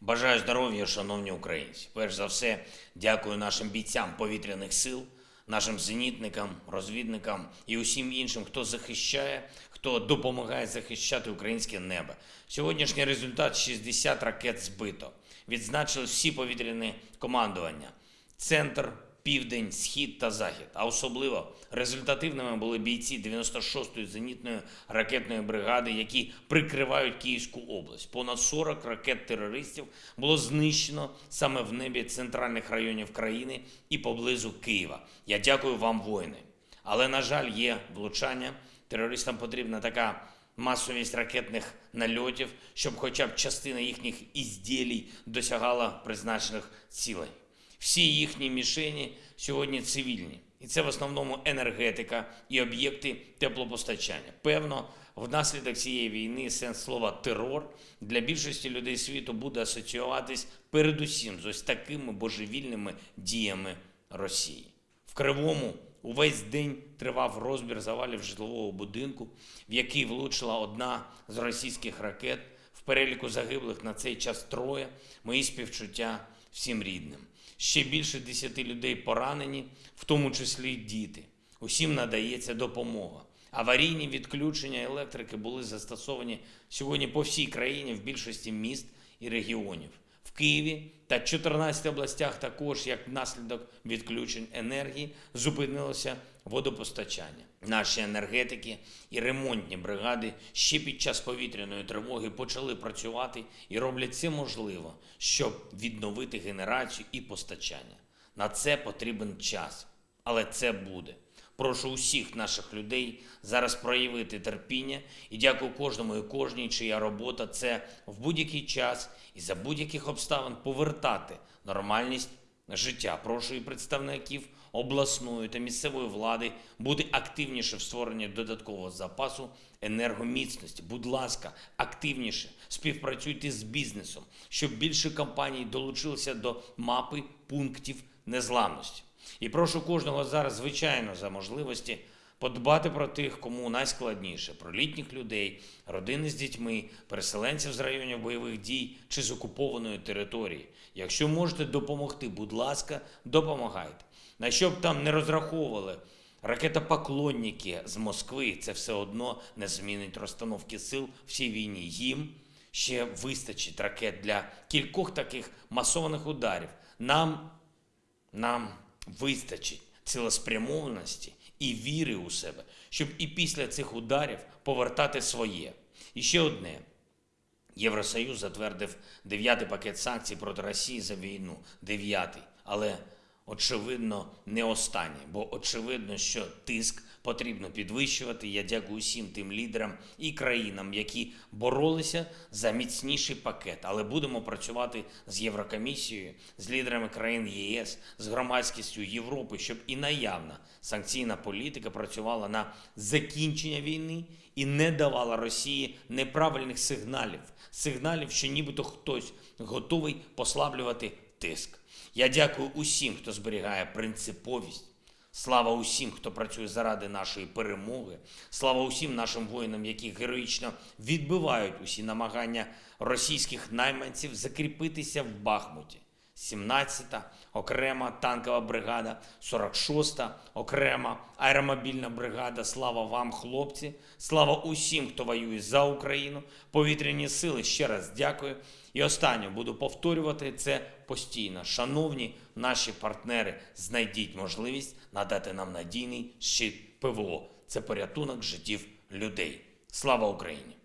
Бажаю здоров'я, шановні українці. Перш за все, дякую нашим бійцям повітряних сил, нашим зенітникам, розвідникам і усім іншим, хто захищає, хто допомагає захищати українське небо. Сьогоднішній результат 60 ракет збито. Відзначили всі повітряні командування. Центр, південь, схід та захід. А особливо результативними були бійці 96-ї зенітної ракетної бригади, які прикривають Київську область. Понад 40 ракет терористів було знищено саме в небі центральних районів країни і поблизу Києва. Я дякую вам, воїни. Але на жаль, є влучання. Терористам потрібна така масовість ракетних нальотів, щоб хоча б частина їхніх ізділій досягала призначених цілей. Всі їхні мішені сьогодні цивільні. І це в основному енергетика і об'єкти теплопостачання. Певно, внаслідок цієї війни сенс слова терор для більшості людей світу буде асоціюватись передусім з ось такими божевільними діями Росії. В Кривому увесь день тривав розбір завалів житлового будинку, в який влучила одна з російських ракет. В переліку загиблих на цей час троє. Мої співчуття всім рідним. Ще більше десяти людей поранені, в тому числі діти. Усім надається допомога. Аварійні відключення електрики були застосовані сьогодні по всій країні в більшості міст і регіонів. В Києві та 14 областях також, як наслідок відключень енергії, зупинилося водопостачання. Наші енергетики і ремонтні бригади ще під час повітряної тривоги почали працювати і роблять це можливо, щоб відновити генерацію і постачання. На це потрібен час, але це буде. Прошу усіх наших людей зараз проявити терпіння і дякую кожному і кожній, чия робота це в будь-який час і за будь-яких обставин повертати нормальність життя. Прошу і представників обласної та місцевої влади бути активніше в створенні додаткового запасу енергоміцності. Будь ласка, активніше співпрацюйте з бізнесом, щоб більше компаній долучилися до мапи пунктів незламності. І прошу кожного зараз, звичайно, за можливості подбати про тих, кому найскладніше, про літніх людей, родини з дітьми, переселенців з районів бойових дій чи з окупованої території. Якщо можете допомогти, будь ласка, допомагайте. На що б там не розраховували ракетопоклонники з Москви, це все одно не змінить розстановки сил в цій війні. Їм ще вистачить ракет для кількох таких масованих ударів. Нам нам вистачить цілеспрямованості і віри у себе, щоб і після цих ударів повертати своє. І ще одне. Євросоюз затвердив дев'ятий пакет санкцій проти Росії за війну. Дев'ятий. Але очевидно не останній, бо очевидно, що тиск потрібно підвищувати. Я дякую всім тим лідерам і країнам, які боролися за міцніший пакет. Але будемо працювати з Єврокомісією, з лідерами країн ЄС, з громадськістю Європи, щоб і наявна санкційна політика працювала на закінчення війни і не давала Росії неправильних сигналів, сигналів, що нібито хтось готовий послаблювати тиск. Я дякую усім, хто зберігає принциповість. Слава усім, хто працює заради нашої перемоги. Слава усім нашим воїнам, які героїчно відбивають усі намагання російських найманців закріпитися в Бахмуті. 17-та окрема танкова бригада, 46-та окрема аеромобільна бригада. Слава вам, хлопці! Слава усім, хто воює за Україну. Повітряні сили ще раз дякую. І останнє буду повторювати це постійно. Шановні наші партнери, знайдіть можливість надати нам надійний щит ПВО. Це порятунок життів людей. Слава Україні!